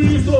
Jesus.